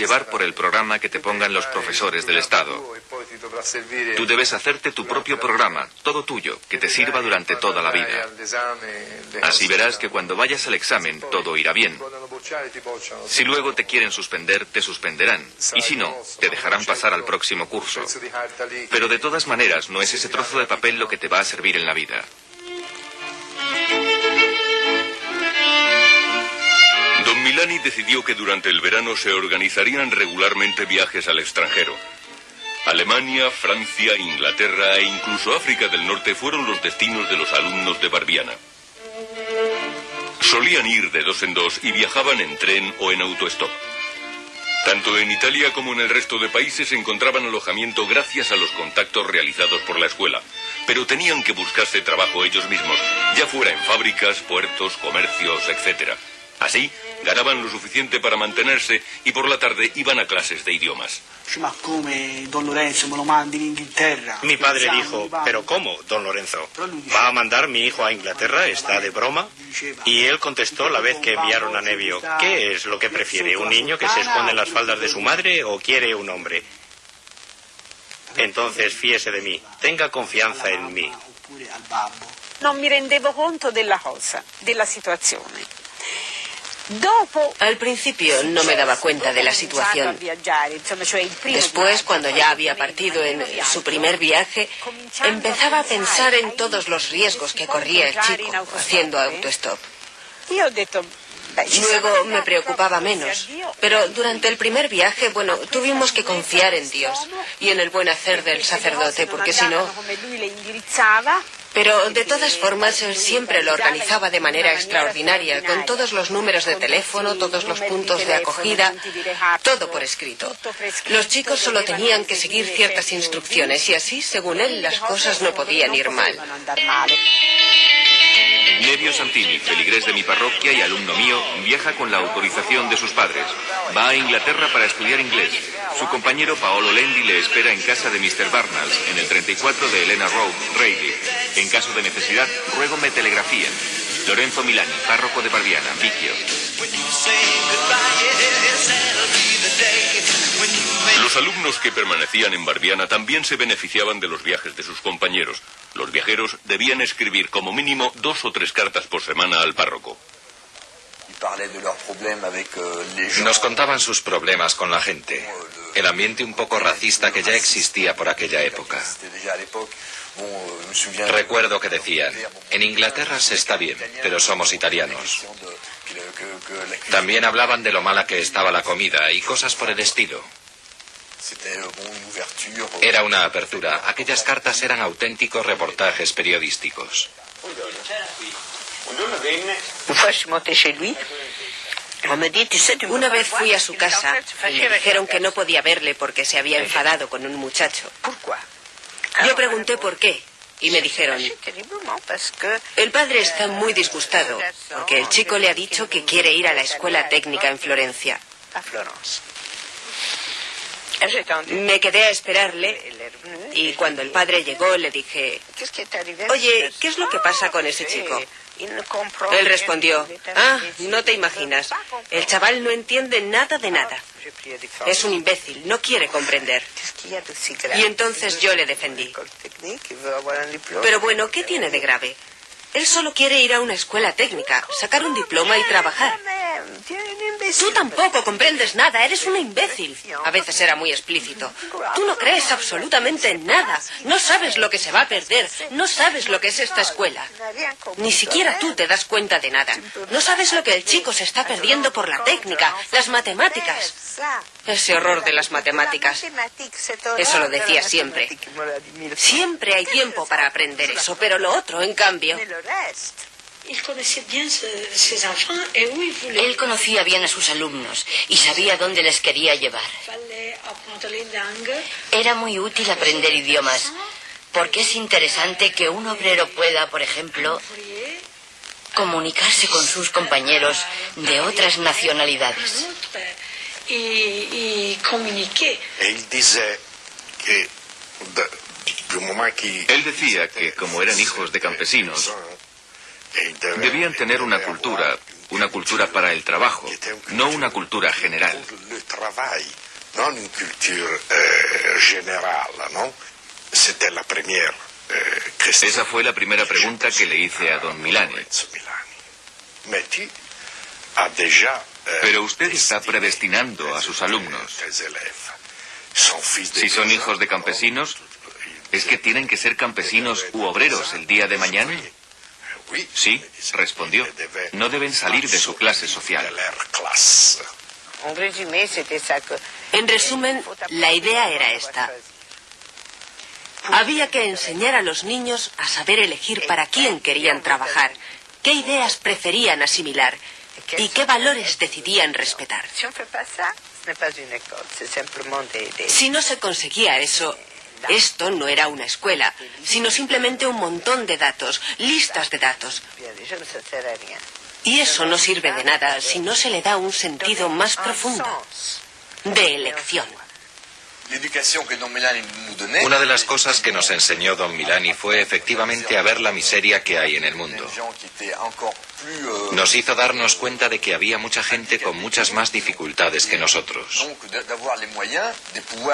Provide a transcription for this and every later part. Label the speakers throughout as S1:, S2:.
S1: llevar por el programa que te pongan los profesores del Estado. Tú debes hacerte tu propio programa, todo tuyo, que te sirva durante toda la vida. Así verás que cuando vayas al examen todo irá bien. Si luego te quieren suspender, te suspenderán. Y si no, te dejarán pasar al próximo curso. Pero de todas maneras, no es ese trozo de papel lo que te va a servir en la vida.
S2: Milani decidió que durante el verano se organizarían regularmente viajes al extranjero. Alemania, Francia, Inglaterra e incluso África del Norte fueron los destinos de los alumnos de Barbiana. Solían ir de dos en dos y viajaban en tren o en autostop. Tanto en Italia como en el resto de países encontraban alojamiento gracias a los contactos realizados por la escuela, pero tenían que buscarse trabajo ellos mismos, ya fuera en fábricas, puertos, comercios, etc. Así, ganaban lo suficiente para mantenerse y por la tarde iban a clases de idiomas.
S3: Mi padre dijo, ¿pero cómo, don Lorenzo? ¿Va a mandar mi hijo a Inglaterra? ¿Está de broma? Y él contestó la vez que enviaron a Nevio, ¿qué es lo que prefiere? ¿Un niño que se esconde en las faldas de su madre o quiere un hombre? Entonces fíese de mí, tenga confianza en mí.
S4: No me rendevo conto della cosa, della situazione.
S5: Al principio no me daba cuenta de la situación. Después, cuando ya había partido en su primer viaje, empezaba a pensar en todos los riesgos que corría el chico haciendo autostop. Luego me preocupaba menos. Pero durante el primer viaje, bueno, tuvimos que confiar en Dios y en el buen hacer del sacerdote, porque si no... Pero de todas formas, él siempre lo organizaba de manera extraordinaria, con todos los números de teléfono, todos los puntos de acogida, todo por escrito. Los chicos solo tenían que seguir ciertas instrucciones y así, según él, las cosas no podían ir mal.
S1: Nevio Santini, feligrés de mi parroquia y alumno mío, viaja con la autorización de sus padres. Va a Inglaterra para estudiar inglés. Su compañero Paolo Lendi le espera en casa de Mr. Barnals, en el 34 de Elena Road, Rayleigh. En caso de necesidad, ruego me telegrafíen. Lorenzo Milani, párroco de Barbiana, Vicchio.
S2: Los alumnos que permanecían en Barbiana también se beneficiaban de los viajes de sus compañeros. Los viajeros debían escribir como mínimo dos o tres cartas por semana al párroco.
S6: Nos contaban sus problemas con la gente, el ambiente un poco racista que ya existía por aquella época. Recuerdo que decían, en Inglaterra se está bien, pero somos italianos. También hablaban de lo mala que estaba la comida y cosas por el estilo. Era una apertura. Aquellas cartas eran auténticos reportajes periodísticos.
S5: Una vez fui a su casa y me dijeron que no podía verle porque se había enfadado con un muchacho. Yo pregunté por qué y me dijeron, el padre está muy disgustado porque el chico le ha dicho que quiere ir a la escuela técnica en Florencia. Me quedé a esperarle y cuando el padre llegó le dije, oye, ¿qué es lo que pasa con ese chico? Él respondió, ah, no te imaginas, el chaval no entiende nada de nada. Es un imbécil, no quiere comprender. Y entonces yo le defendí. Pero bueno, ¿qué tiene de grave? Él solo quiere ir a una escuela técnica, sacar un diploma y trabajar. Tú tampoco comprendes nada, eres un imbécil. A veces era muy explícito. Tú no crees absolutamente en nada. No sabes lo que se va a perder. No sabes lo que es esta escuela. Ni siquiera tú te das cuenta de nada. No sabes lo que el chico se está perdiendo por la técnica, las matemáticas. Ese horror de las matemáticas. Eso lo decía siempre. Siempre hay tiempo para aprender eso, pero lo otro, en cambio.
S7: Él conocía bien a sus alumnos y sabía dónde les quería llevar. Era muy útil aprender idiomas, porque es interesante que un obrero pueda, por ejemplo, comunicarse con sus compañeros de otras nacionalidades.
S1: Él decía que como eran hijos de campesinos, debían tener una cultura una cultura para el trabajo, no una cultura general. Esa fue la primera pregunta que le hice a don Milani. Pero usted está predestinando a sus alumnos. Si son hijos de campesinos, ¿es que tienen que ser campesinos u obreros el día de mañana? Sí, respondió. No deben salir de su clase social.
S5: En resumen, la idea era esta. Había que enseñar a los niños a saber elegir para quién querían trabajar, qué ideas preferían asimilar y qué valores decidían respetar. Si no se conseguía eso, esto no era una escuela, sino simplemente un montón de datos, listas de datos. Y eso no sirve de nada si no se le da un sentido más profundo de elección.
S6: Una de las cosas que nos enseñó don Milani fue efectivamente a ver la miseria que hay en el mundo.
S8: Euh,
S6: nos hizo darnos cuenta de que había mucha gente con muchas más dificultades que nosotros.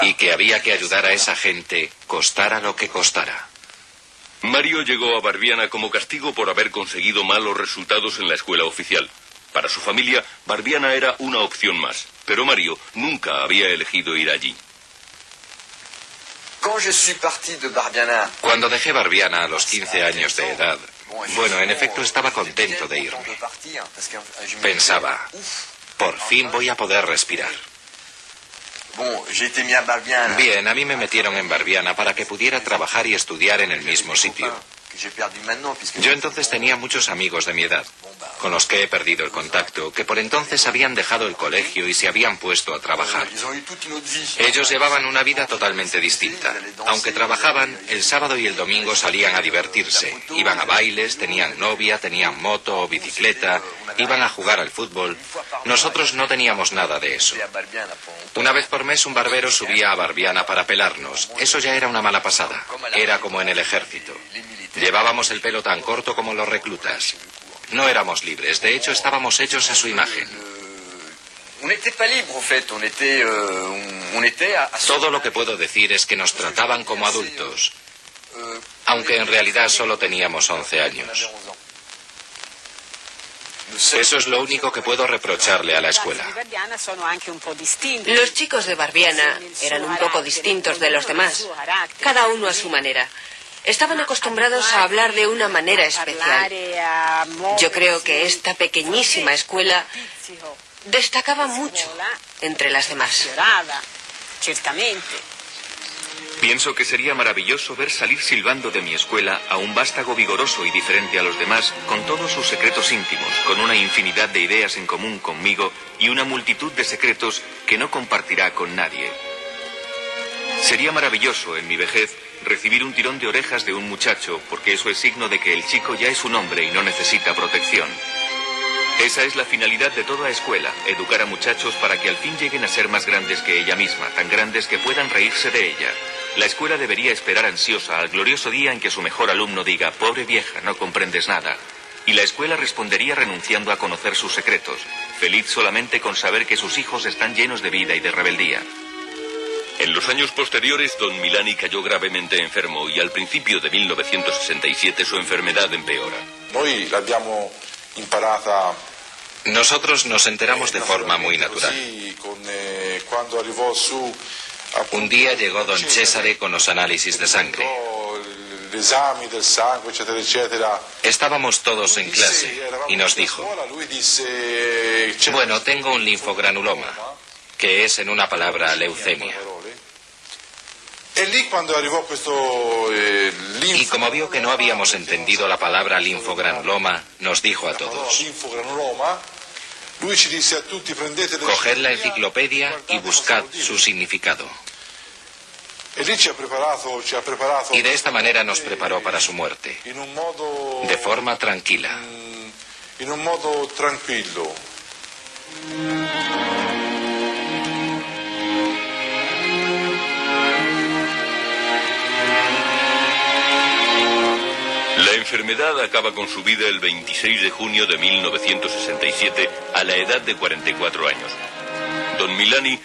S6: Y que había que ayudar a esa gente, costara lo que costara.
S2: Mario llegó a Barbiana como castigo por haber conseguido malos resultados en la escuela oficial. Para su familia, Barbiana era una opción más, pero Mario nunca había elegido ir allí.
S6: Cuando dejé Barbiana a los 15 años de edad, bueno, en efecto estaba contento de irme. Pensaba, por fin voy a poder respirar. Bien, a mí me metieron en Barbiana para que pudiera trabajar y estudiar en el mismo sitio. Yo entonces tenía muchos amigos de mi edad, con los que he perdido el contacto, que por entonces habían dejado el colegio y se habían puesto a trabajar. Ellos llevaban una vida totalmente distinta. Aunque trabajaban, el sábado y el domingo salían a divertirse. Iban a bailes, tenían novia, tenían moto o bicicleta, iban a jugar al fútbol. Nosotros no teníamos nada de eso. Una vez por mes un barbero subía a Barbiana para pelarnos. Eso ya era una mala pasada. Era como en el ejército. Llevábamos el pelo tan corto como los reclutas. No éramos libres, de hecho estábamos hechos a su imagen. Todo lo que puedo decir es que nos trataban como adultos, aunque en realidad solo teníamos 11 años. Eso es lo único que puedo reprocharle a la escuela.
S5: Los chicos de Barbiana eran un poco distintos de los demás, cada uno a su manera. Estaban acostumbrados a hablar de una manera especial. Yo creo que esta pequeñísima escuela destacaba mucho entre las demás.
S1: Pienso que sería maravilloso ver salir silbando de mi escuela a un vástago vigoroso y diferente a los demás, con todos sus secretos íntimos, con una infinidad de ideas en común conmigo y una multitud de secretos que no compartirá con nadie. Sería maravilloso en mi vejez recibir un tirón de orejas de un muchacho, porque eso es signo de que el chico ya es un hombre y no necesita protección. Esa es la finalidad de toda escuela, educar a muchachos para que al fin lleguen a ser más grandes que ella misma, tan grandes que puedan reírse de ella. La escuela debería esperar ansiosa al glorioso día en que su mejor alumno diga, pobre vieja, no comprendes nada. Y la escuela respondería renunciando a conocer sus secretos, feliz solamente con saber que sus hijos están llenos de vida y de rebeldía.
S2: En los años posteriores, don Milani cayó gravemente enfermo y al principio de 1967 su enfermedad empeora.
S6: Nosotros nos enteramos de forma muy natural.
S8: Eh,
S6: Un día llegó don Cesare con los análisis de sangre. Estábamos todos en clase y nos dijo, bueno, tengo un linfogranuloma, que es en una palabra leucemia.
S8: Eh,
S6: y como vio que no habíamos entendido la palabra linfogranuloma, nos dijo a todos, coged la enciclopedia y buscad su significado. Y de esta manera nos preparó para su muerte, de forma tranquila.
S8: En un modo tranquilo.
S2: Enfermedad acaba con su vida el 26 de junio de 1967 a la edad de 44 años. Don Milani